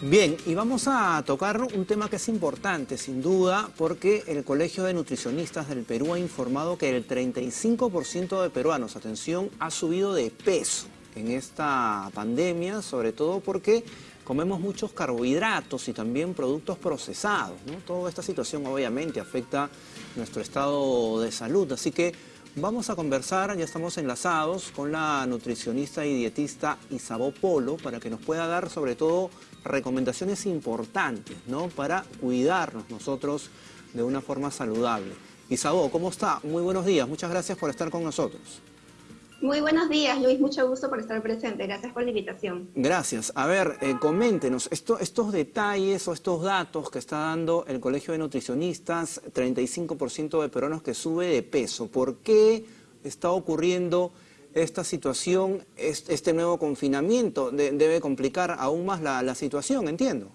Bien, y vamos a tocar un tema que es importante, sin duda, porque el Colegio de Nutricionistas del Perú ha informado que el 35% de peruanos, atención, ha subido de peso en esta pandemia, sobre todo porque comemos muchos carbohidratos y también productos procesados. Toda esta situación obviamente afecta nuestro estado de salud, así que vamos a conversar, ya estamos enlazados con la nutricionista y dietista Isabó Polo para que nos pueda dar sobre todo recomendaciones importantes, ¿no? Para cuidarnos nosotros de una forma saludable. Isabó, ¿cómo está? Muy buenos días, muchas gracias por estar con nosotros. Muy buenos días, Luis, mucho gusto por estar presente, gracias por la invitación. Gracias. A ver, eh, coméntenos, estos detalles o estos datos que está dando el Colegio de Nutricionistas, 35% de peruanos que sube de peso, ¿por qué está ocurriendo esta situación, este nuevo confinamiento debe complicar aún más la, situación, entiendo.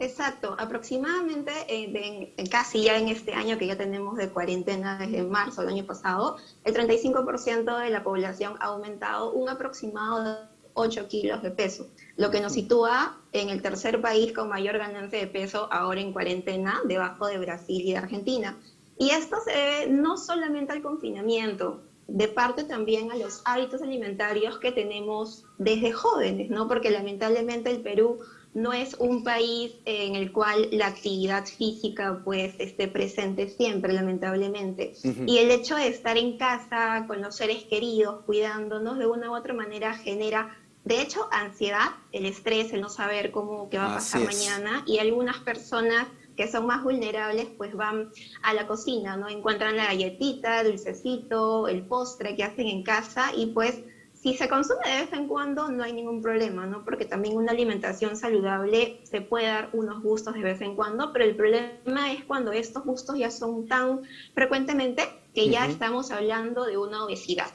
Exacto, aproximadamente eh, casi ya en este año que ya tenemos de cuarentena desde marzo del año pasado, el 35% de la población ha aumentado un aproximado de 8 kilos de peso, lo que nos sitúa en el tercer país con mayor ganancia de peso ahora en cuarentena, debajo de Brasil y de Argentina. Y esto se debe no solamente al confinamiento, de parte también a los hábitos alimentarios que tenemos desde jóvenes, ¿no? Porque lamentablemente el Perú no es un país en el cual la actividad física pues esté presente siempre, lamentablemente. Y el hecho de estar en casa con los seres queridos, cuidándonos de una u otra manera genera, de hecho, ansiedad, el estrés, el no saber cómo qué va a pasar mañana y algunas personas que son más vulnerables, pues van a la cocina, ¿no? Encuentran la galletita, el dulcecito, el postre que hacen en casa y pues si se consume de vez en cuando no hay ningún problema, ¿no? Porque también una alimentación saludable se puede dar unos gustos de vez en cuando, pero el problema es cuando estos gustos ya son tan frecuentemente que ya estamos hablando de una obesidad.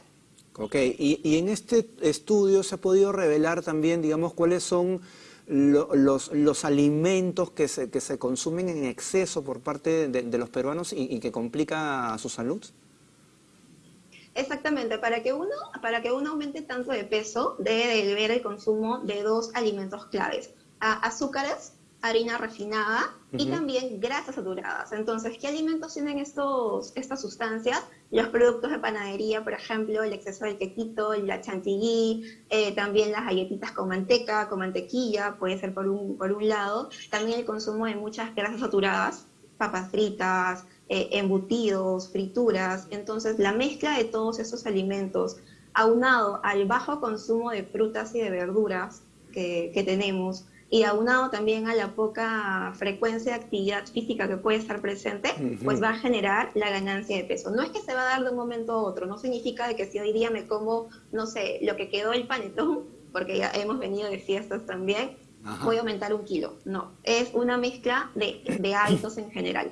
Ok, y, y en este estudio se ha podido revelar también, digamos, cuáles son los, los, alimentos que se, que se consumen en exceso por parte de, los peruanos y, que complica su salud? Exactamente, para que, uno, para que uno aumente tanto de peso, debe de ver el consumo de dos alimentos claves, azúcares harina refinada y también grasas saturadas. Entonces, ¿qué alimentos tienen estos, estas sustancias? Los productos de panadería, por ejemplo, el exceso de quequito, la chantilly, eh, también las galletitas con manteca, con mantequilla, puede ser por un, por un lado. También el consumo de muchas grasas saturadas, papas fritas, eh, embutidos, frituras. Entonces, la mezcla de todos esos alimentos, aunado al bajo consumo de frutas y de verduras que, que tenemos, y aunado también a la poca frecuencia de actividad física que puede estar presente, pues va a generar la ganancia de peso. No es que se va a dar de un momento a otro, no significa de que si hoy día me como, no sé, lo que quedó el panetón, porque ya hemos venido de fiestas también, voy a aumentar un kilo. No, es una mezcla de, de hábitos en general.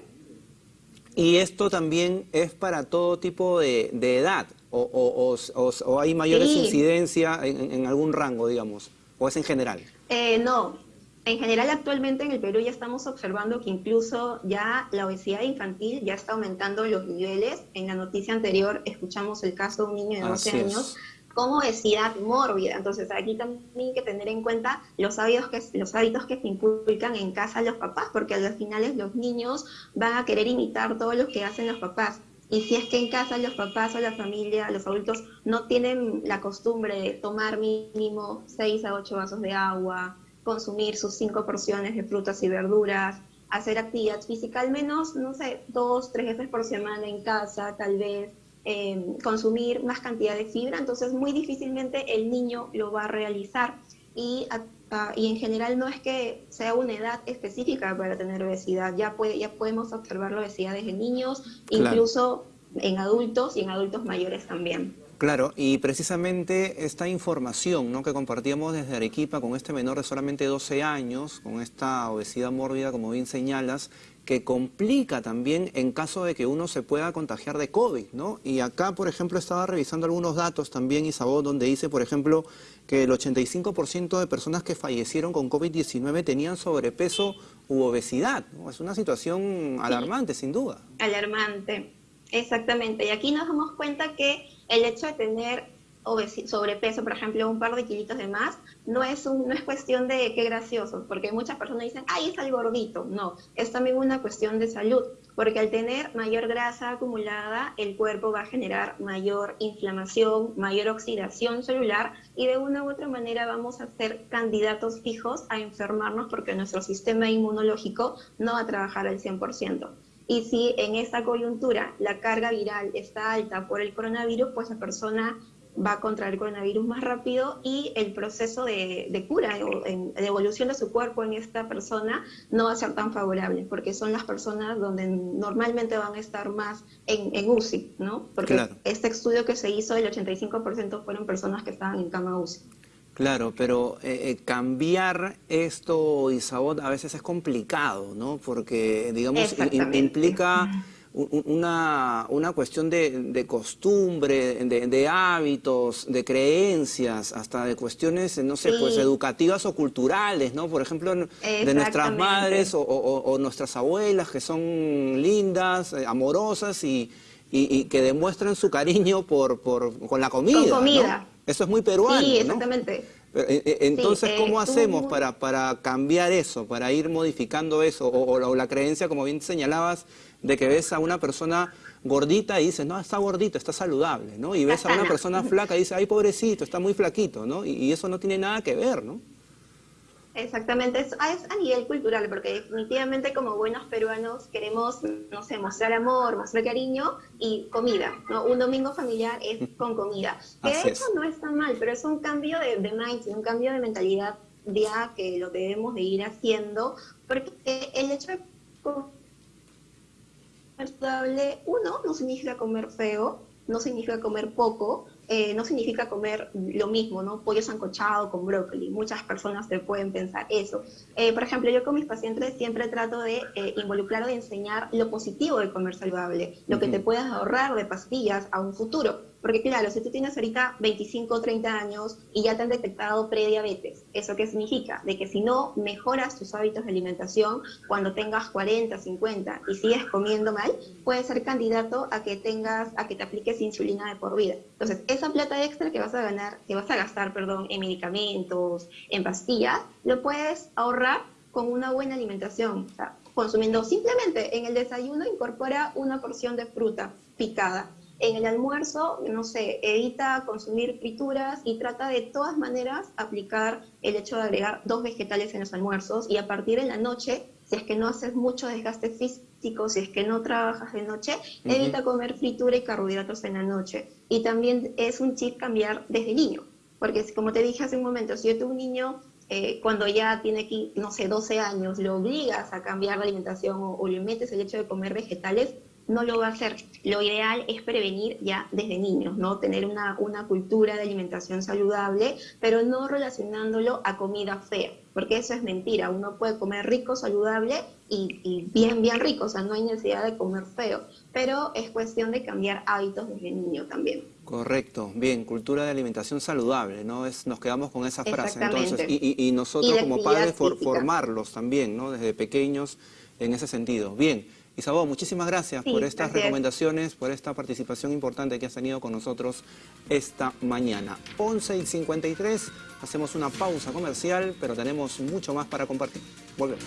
Y esto también es para todo tipo de, edad, o, o, hay mayores incidencia en, en, algún rango, digamos, o es en general. Eh, no, en general, actualmente en el Perú ya estamos observando que incluso ya la obesidad infantil ya está aumentando los niveles. En la noticia anterior escuchamos el caso de un niño de 12 años con obesidad mórbida. Entonces aquí también hay que tener en cuenta los hábitos que, los hábitos que se inculcan en casa los papás, porque a los finales los niños van a querer imitar todo lo que hacen los papás. Y si es que en casa los papás o la familia, los adultos, no tienen la costumbre de tomar mínimo 6 a 8 vasos de agua, consumir sus cinco porciones de frutas y verduras, hacer actividad física al menos, no sé, dos, tres veces por semana en casa, tal vez, em, consumir más cantidad de fibra, entonces muy difícilmente el niño lo va a realizar. Y, y en general no es que sea una edad específica para tener obesidad, ya, puede, ya podemos observar la obesidad desde niños, incluso en adultos y en adultos mayores también. Claro, y precisamente esta información ¿no? que compartíamos desde Arequipa con este menor de solamente 12 años, con esta obesidad mórbida, como bien señalas, que complica también en caso de que uno se pueda contagiar de COVID, ¿no? Y acá, por ejemplo, estaba revisando algunos datos también, Isabel, donde dice, por ejemplo, que el 85% de personas que fallecieron con COVID-19 tenían sobrepeso u obesidad, Es una situación alarmante, sin duda. Alarmante, exactamente. Y aquí nos damos cuenta que el hecho de tener sobrepeso, por ejemplo, un par de kilitos de más, no es, un, no es cuestión de qué gracioso, porque muchas personas dicen, ay, es el gordito. No, es también una cuestión de salud, porque al tener mayor grasa acumulada, el cuerpo va a generar mayor inflamación, mayor oxidación celular y de una u otra manera vamos a ser candidatos fijos a enfermarnos porque nuestro sistema inmunológico no va a trabajar al 100%. Y si en esta coyuntura la carga viral está alta por el coronavirus, pues la persona va a contraer coronavirus más rápido y el proceso de, cura o de evolución de su cuerpo en esta persona no va a ser tan favorable, porque son las personas donde normalmente van a estar más en, UCI, ¿no? Porque este estudio que se hizo, el 85% fueron personas que estaban en cama UCI. Claro, pero eh, eh, cambiar esto, Isabot, a veces es complicado, ¿no? Porque, digamos, implica una, una cuestión de, costumbre, de, hábitos, de creencias, hasta de cuestiones, no sé, pues educativas o culturales, ¿no? Por ejemplo, de nuestras madres o, nuestras abuelas que son lindas, eh, amorosas y, y, que demuestran su cariño por, por, con la comida. Con comida. Eso es muy peruano. Sí, exactamente. Eh, eh, entonces, ¿cómo hacemos para, para cambiar eso, para ir modificando eso? o la creencia, como bien señalabas, de que ves a una persona gordita y dices, no, está gordito, está saludable, ¿no? Y ves a una persona flaca y dices, ay, pobrecito, está muy flaquito, ¿no? Y, eso no tiene nada que ver, ¿no? Exactamente, es, a nivel cultural, porque definitivamente como buenos peruanos queremos, no sé, mostrar amor, mostrar cariño y comida, ¿no? Un domingo familiar es con comida. Que de hecho no está mal, pero es un cambio de, de mindset, un cambio de mentalidad ya que lo debemos de ir haciendo, porque el hecho de saludable, uno, no significa comer feo, no significa comer poco, eh, no significa comer lo mismo, ¿no? Pollo sancochado con brócoli. Muchas personas te pueden pensar eso. Eh, por ejemplo, yo con mis pacientes siempre trato de eh, involucrar o de enseñar lo positivo de comer saludable, lo que te puedas ahorrar de pastillas a un futuro. Porque claro, si tú tienes ahorita 25 o 30 años y ya te han detectado prediabetes, ¿eso qué significa? De que si no mejoras tus hábitos de alimentación cuando tengas 40, 50 y sigues comiendo mal, puedes ser candidato a que tengas, a que te apliques insulina de por vida. Entonces, esa plata extra que vas a ganar, que vas a gastar, perdón, en medicamentos, en pastillas, lo puedes ahorrar con una buena alimentación. O sea, consumiendo simplemente en el desayuno incorpora una porción de fruta picada en el almuerzo, no sé, evita consumir frituras y trata de todas maneras aplicar el hecho de agregar dos vegetales en los almuerzos y a partir de la noche, si es que no haces mucho desgaste físico, si es que no trabajas de noche, evita comer fritura y carbohidratos en la noche. Y también es un chip cambiar desde niño, porque como te dije hace un momento, si yo tengo un niño eh, cuando ya tiene, no sé, 12 años, lo obligas a cambiar la alimentación o, le metes el hecho de comer vegetales, no lo va a hacer. Lo ideal es prevenir ya desde niños, ¿no? Tener una, una cultura de alimentación saludable, pero no relacionándolo a comida fea, porque eso es mentira. Uno puede comer rico, saludable y, bien, bien rico, o sea, no hay necesidad de comer feo, pero es cuestión de cambiar hábitos desde niño también. Correcto, bien, cultura de alimentación saludable, ¿no? Es, nos quedamos con esa frase, entonces, y, y, nosotros como padres formarlos también, ¿no? Desde pequeños en ese sentido. Bien. Isabel, muchísimas gracias por estas recomendaciones, por esta participación importante que has tenido con nosotros esta mañana. 11 y 53, hacemos una pausa comercial, pero tenemos mucho más para compartir. Volvemos.